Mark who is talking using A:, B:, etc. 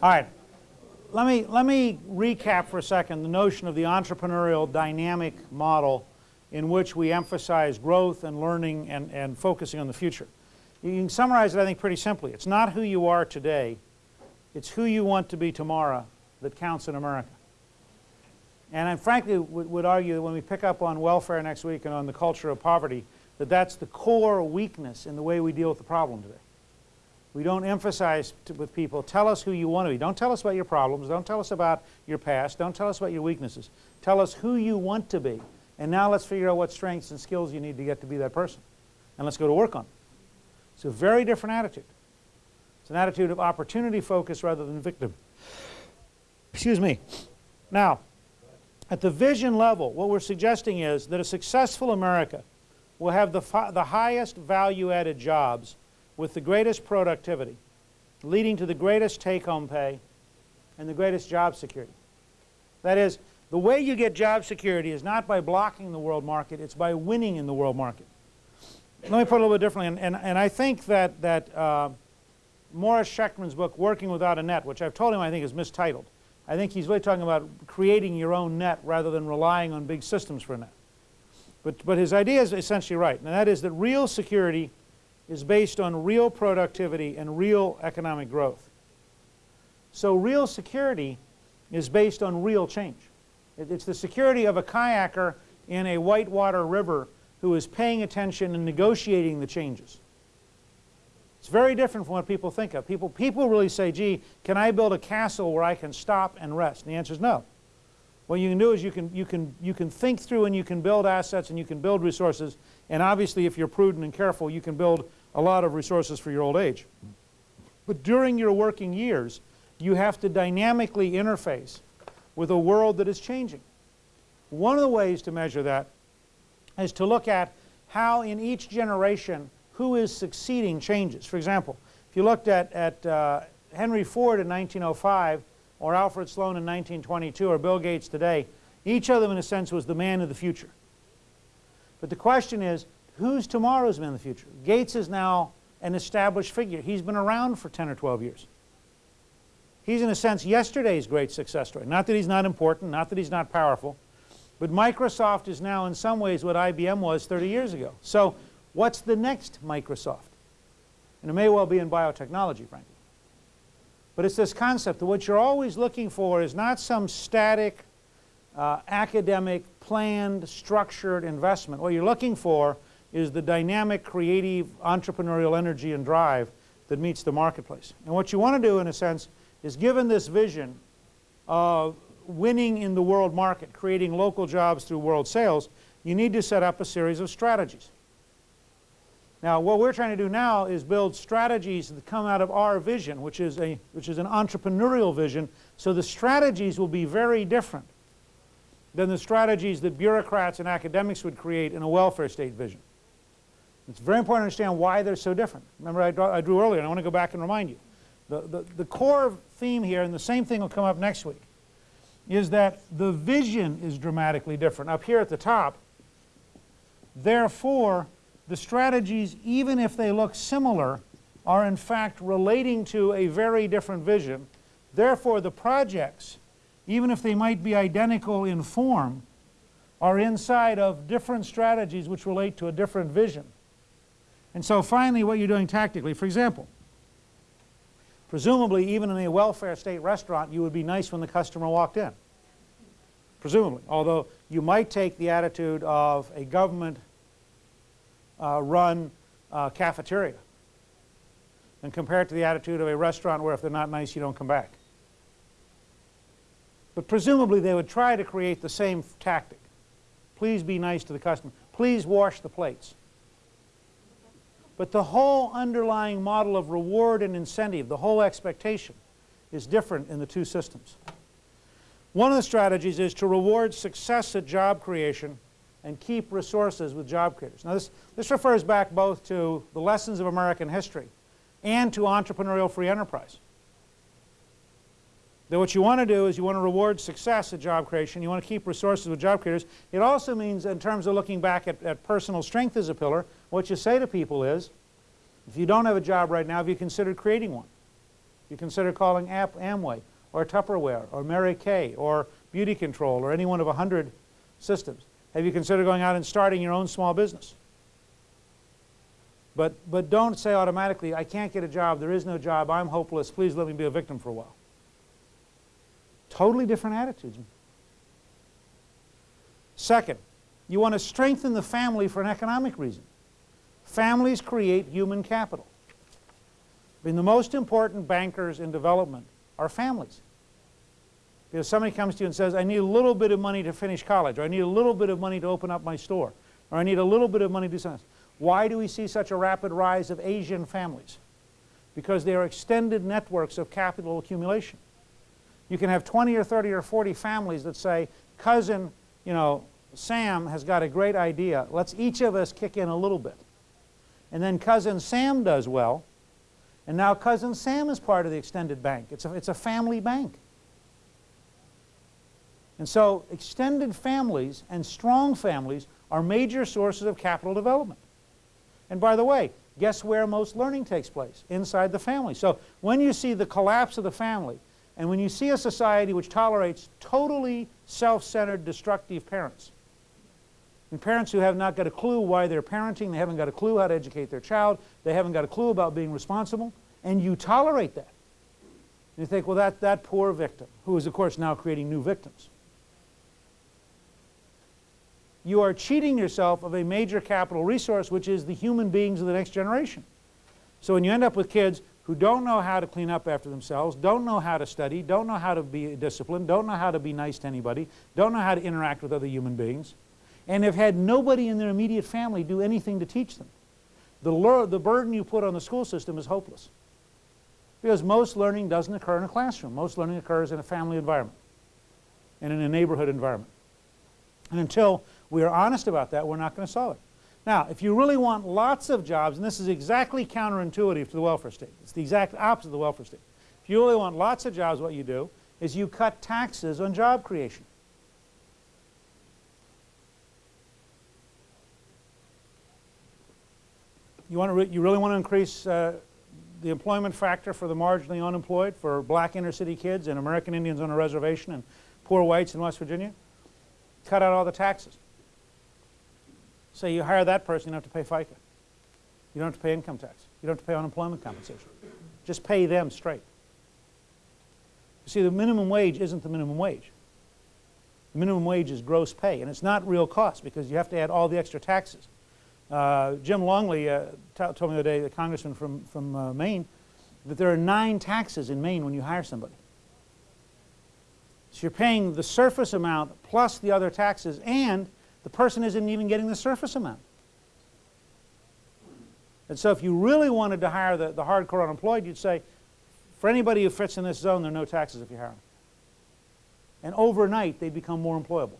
A: All right. Let me, let me recap for a second the notion of the entrepreneurial dynamic model in which we emphasize growth and learning and, and focusing on the future. You can summarize it, I think, pretty simply. It's not who you are today, it's who you want to be tomorrow that counts in America. And I frankly would, would argue that when we pick up on welfare next week and on the culture of poverty, that that's the core weakness in the way we deal with the problem today. We don't emphasize to, with people, tell us who you want to be. Don't tell us about your problems. Don't tell us about your past. Don't tell us about your weaknesses. Tell us who you want to be. And now let's figure out what strengths and skills you need to get to be that person. And let's go to work on it. It's a very different attitude. It's an attitude of opportunity focus rather than victim. Excuse me. Now, at the vision level, what we're suggesting is that a successful America will have the, the highest value-added jobs with the greatest productivity, leading to the greatest take-home pay and the greatest job security. That is, the way you get job security is not by blocking the world market, it's by winning in the world market. Let me put it a little bit differently, and, and, and I think that, that uh, Morris Shechtman's book, Working Without a Net, which I've told him I think is mistitled, I think he's really talking about creating your own net rather than relying on big systems for a net. But, but his idea is essentially right, and that is that real security is based on real productivity and real economic growth. So real security is based on real change. It's the security of a kayaker in a whitewater river who is paying attention and negotiating the changes. It's very different from what people think of. People, people really say, gee, can I build a castle where I can stop and rest? And the answer is no. What you can do is you can, you, can, you can think through and you can build assets and you can build resources. And obviously, if you're prudent and careful, you can build a lot of resources for your old age. But during your working years, you have to dynamically interface with a world that is changing. One of the ways to measure that is to look at how in each generation who is succeeding changes. For example, if you looked at, at uh, Henry Ford in 1905 or Alfred Sloan in 1922 or Bill Gates today, each of them in a sense was the man of the future. But the question is, who's tomorrow's man of the future? Gates is now an established figure. He's been around for 10 or 12 years. He's in a sense yesterday's great success story. Not that he's not important, not that he's not powerful, but Microsoft is now in some ways what IBM was 30 years ago. So what's the next Microsoft? And it may well be in biotechnology, frankly. But it's this concept that what you're always looking for is not some static, uh, academic, planned, structured investment. What you're looking for is the dynamic, creative, entrepreneurial energy and drive that meets the marketplace. And what you want to do, in a sense, is given this vision of winning in the world market, creating local jobs through world sales, you need to set up a series of strategies. Now, what we're trying to do now is build strategies that come out of our vision, which is, a, which is an entrepreneurial vision, so the strategies will be very different than the strategies that bureaucrats and academics would create in a welfare state vision. It's very important to understand why they're so different. Remember I, draw, I drew earlier, and I want to go back and remind you. The, the, the core theme here, and the same thing will come up next week, is that the vision is dramatically different. Up here at the top, therefore, the strategies, even if they look similar, are in fact relating to a very different vision. Therefore, the projects, even if they might be identical in form, are inside of different strategies which relate to a different vision. And so finally what you're doing tactically, for example, presumably even in a welfare state restaurant you would be nice when the customer walked in. Presumably, although you might take the attitude of a government uh, run uh, cafeteria and compare it to the attitude of a restaurant where if they're not nice you don't come back. But presumably they would try to create the same tactic. Please be nice to the customer. Please wash the plates. But the whole underlying model of reward and incentive, the whole expectation, is different in the two systems. One of the strategies is to reward success at job creation and keep resources with job creators. Now this, this refers back both to the lessons of American history and to entrepreneurial free enterprise. That what you want to do is you want to reward success at job creation, you want to keep resources with job creators. It also means in terms of looking back at, at personal strength as a pillar, what you say to people is, if you don't have a job right now, have you considered creating one? You consider calling App Amway or Tupperware or Mary Kay or BeautiControl or any one of a hundred systems? Have you considered going out and starting your own small business? But, but don't say automatically, I can't get a job, there is no job, I'm hopeless, please let me be a victim for a while. Totally different attitudes. Second, you want to strengthen the family for an economic reason. Families create human capital. I mean, the most important bankers in development are families. Because somebody comes to you and says, I need a little bit of money to finish college, or I need a little bit of money to open up my store, or I need a little bit of money to do something. Why do we see such a rapid rise of Asian families? Because they are extended networks of capital accumulation. You can have 20 or 30 or 40 families that say, cousin, you know, Sam has got a great idea. Let's each of us kick in a little bit. And then cousin Sam does well, and now cousin Sam is part of the extended bank. It's a, it's a family bank. And so extended families and strong families are major sources of capital development. And by the way, guess where most learning takes place? Inside the family. So when you see the collapse of the family, and when you see a society which tolerates totally self-centered, destructive parents, and parents who have not got a clue why they're parenting, they haven't got a clue how to educate their child, they haven't got a clue about being responsible, and you tolerate that. And you think, well, that, that poor victim, who is, of course, now creating new victims. You are cheating yourself of a major capital resource, which is the human beings of the next generation. So when you end up with kids who don't know how to clean up after themselves, don't know how to study, don't know how to be disciplined, don't know how to be nice to anybody, don't know how to interact with other human beings, and have had nobody in their immediate family do anything to teach them. The, the burden you put on the school system is hopeless. Because most learning doesn't occur in a classroom. Most learning occurs in a family environment and in a neighborhood environment. And until we are honest about that, we're not going to solve it. Now, if you really want lots of jobs, and this is exactly counterintuitive to the welfare state. It's the exact opposite of the welfare state. If you really want lots of jobs, what you do is you cut taxes on job creation. You, want to re you really want to increase uh, the employment factor for the marginally unemployed, for black inner city kids and American Indians on a reservation and poor whites in West Virginia? Cut out all the taxes. Say you hire that person, you don't have to pay FICA. You don't have to pay income tax. You don't have to pay unemployment compensation. Just pay them straight. You see, the minimum wage isn't the minimum wage. The minimum wage is gross pay, and it's not real cost because you have to add all the extra taxes. Uh, Jim Longley uh, told me the other day, the congressman from, from uh, Maine, that there are nine taxes in Maine when you hire somebody. So you're paying the surface amount plus the other taxes, and the person isn't even getting the surface amount. And so if you really wanted to hire the, the hardcore unemployed, you'd say, for anybody who fits in this zone, there are no taxes if you hire them. And overnight, they become more employable.